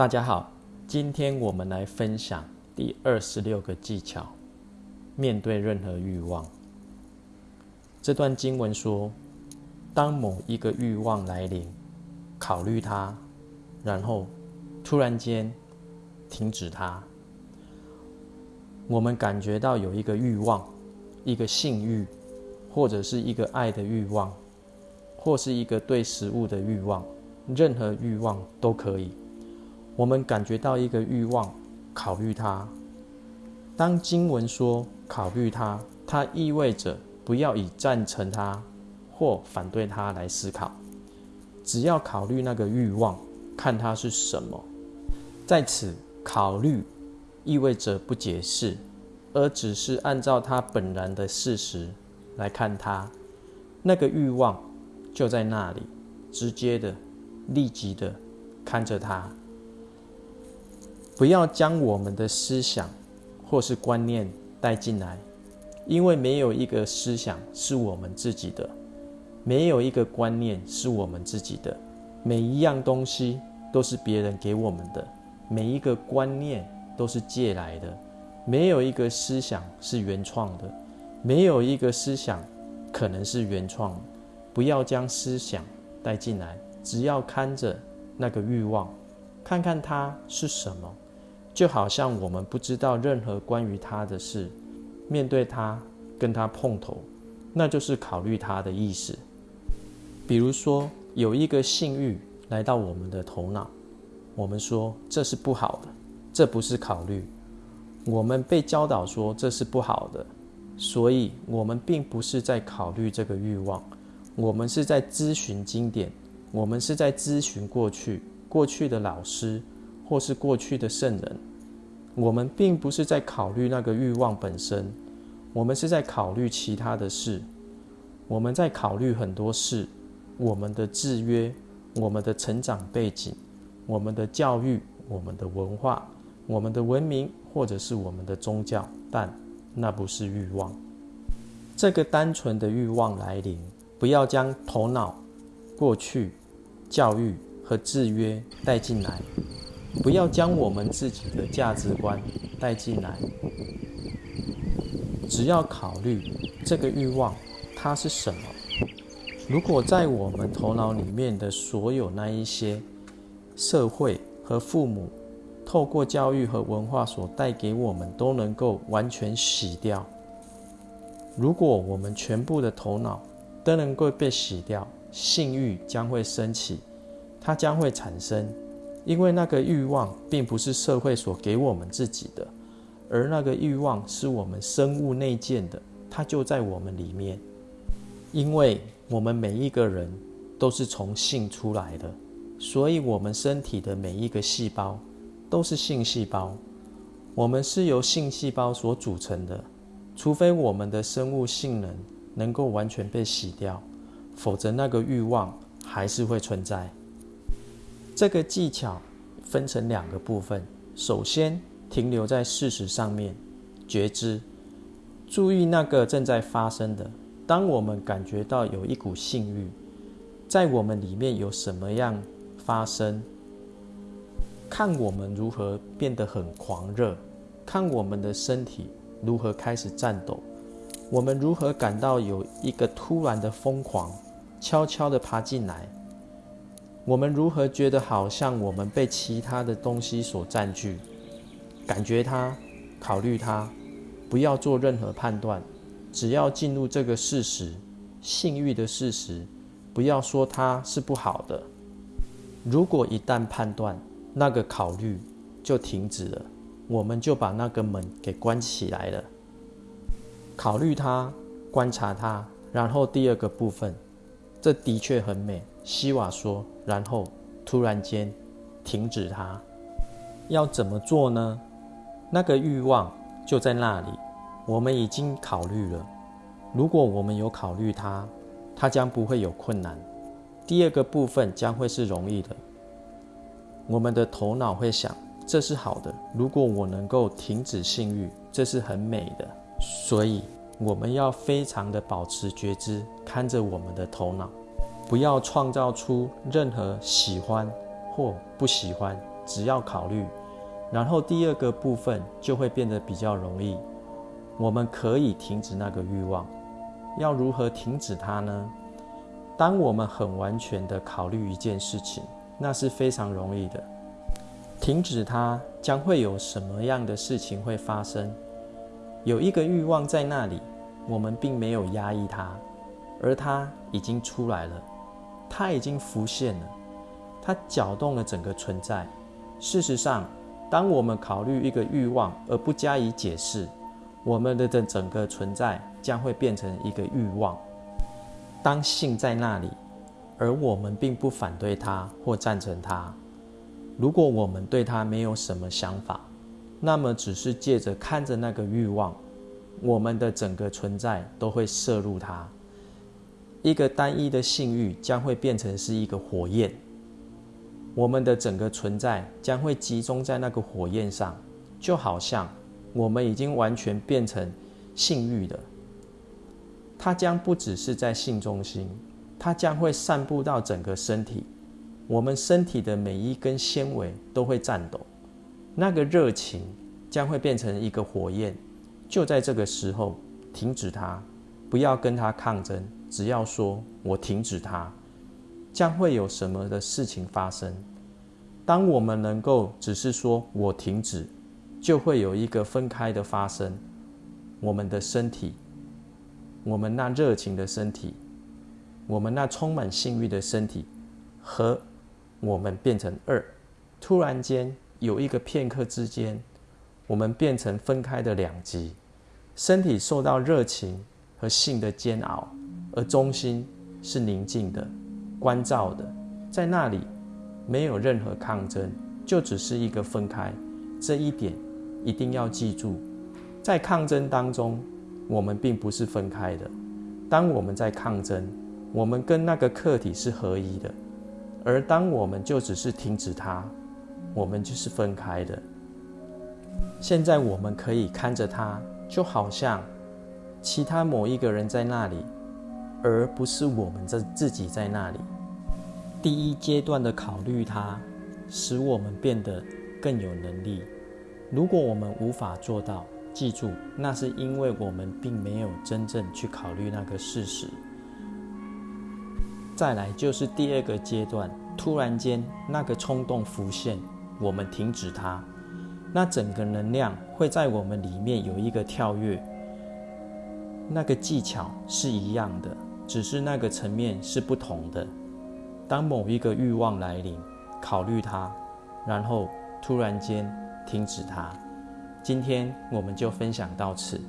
大家好，今天我们来分享第二十六个技巧：面对任何欲望。这段经文说，当某一个欲望来临，考虑它，然后突然间停止它。我们感觉到有一个欲望，一个性欲，或者是一个爱的欲望，或是一个对食物的欲望，任何欲望都可以。我们感觉到一个欲望，考虑它。当经文说考虑它，它意味着不要以赞成它或反对它来思考，只要考虑那个欲望，看它是什么。在此，考虑意味着不解释，而只是按照它本然的事实来看它。那个欲望就在那里，直接的、立即的看着它。不要将我们的思想或是观念带进来，因为没有一个思想是我们自己的，没有一个观念是我们自己的。每一样东西都是别人给我们的，每一个观念都是借来的。没有一个思想是原创的，没有一个思想可能是原创。不要将思想带进来，只要看着那个欲望，看看它是什么。就好像我们不知道任何关于他的事，面对他跟他碰头，那就是考虑他的意思。比如说，有一个性欲来到我们的头脑，我们说这是不好的，这不是考虑。我们被教导说这是不好的，所以我们并不是在考虑这个欲望，我们是在咨询经典，我们是在咨询过去过去的老师。或是过去的圣人，我们并不是在考虑那个欲望本身，我们是在考虑其他的事。我们在考虑很多事，我们的制约，我们的成长背景，我们的教育，我们的文化，我们的文明，或者是我们的宗教，但那不是欲望。这个单纯的欲望来临，不要将头脑、过去、教育和制约带进来。不要将我们自己的价值观带进来，只要考虑这个欲望它是什么。如果在我们头脑里面的所有那一些社会和父母透过教育和文化所带给我们都能够完全洗掉，如果我们全部的头脑都能够被洗掉，性欲将会升起，它将会产生。因为那个欲望并不是社会所给我们自己的，而那个欲望是我们生物内建的，它就在我们里面。因为我们每一个人都是从性出来的，所以我们身体的每一个细胞都是性细胞。我们是由性细胞所组成的，除非我们的生物性能能够完全被洗掉，否则那个欲望还是会存在。这个技巧分成两个部分。首先，停留在事实上面，觉知，注意那个正在发生的。当我们感觉到有一股性欲在我们里面有什么样发生，看我们如何变得很狂热，看我们的身体如何开始颤抖，我们如何感到有一个突然的疯狂，悄悄地爬进来。我们如何觉得好像我们被其他的东西所占据？感觉它，考虑它，不要做任何判断，只要进入这个事实，性欲的事实，不要说它是不好的。如果一旦判断，那个考虑就停止了，我们就把那个门给关起来了。考虑它，观察它，然后第二个部分，这的确很美。西瓦说。然后突然间停止它，要怎么做呢？那个欲望就在那里，我们已经考虑了。如果我们有考虑它，它将不会有困难。第二个部分将会是容易的。我们的头脑会想，这是好的。如果我能够停止性欲，这是很美的。所以我们要非常的保持觉知，看着我们的头脑。不要创造出任何喜欢或不喜欢只要考虑，然后第二个部分就会变得比较容易。我们可以停止那个欲望。要如何停止它呢？当我们很完全的考虑一件事情，那是非常容易的。停止它将会有什么样的事情会发生？有一个欲望在那里，我们并没有压抑它，而它已经出来了，它已经浮现了，它搅动了整个存在。事实上，当我们考虑一个欲望而不加以解释，我们的整整个存在将会变成一个欲望。当性在那里，而我们并不反对它或赞成它。如果我们对它没有什么想法，那么只是借着看着那个欲望，我们的整个存在都会摄入它。一个单一的性欲将会变成是一个火焰，我们的整个存在将会集中在那个火焰上，就好像我们已经完全变成性欲的。它将不只是在性中心，它将会散布到整个身体。我们身体的每一根纤维都会颤抖，那个热情将会变成一个火焰。就在这个时候，停止它，不要跟它抗争，只要说“我停止它”，将会有什么的事情发生？当我们能够只是说“我停止”，就会有一个分开的发生。我们的身体，我们那热情的身体，我们那充满性欲的身体和。我们变成二，突然间有一个片刻之间，我们变成分开的两极，身体受到热情和性的煎熬，而中心是宁静的、关照的，在那里没有任何抗争，就只是一个分开。这一点一定要记住，在抗争当中，我们并不是分开的。当我们在抗争，我们跟那个客体是合一的。而当我们就只是停止它，我们就是分开的。现在我们可以看着它，就好像其他某一个人在那里，而不是我们在自己在那里。第一阶段的考虑它，使我们变得更有能力。如果我们无法做到，记住，那是因为我们并没有真正去考虑那个事实。再来就是第二个阶段，突然间那个冲动浮现，我们停止它，那整个能量会在我们里面有一个跳跃。那个技巧是一样的，只是那个层面是不同的。当某一个欲望来临，考虑它，然后突然间停止它。今天我们就分享到此。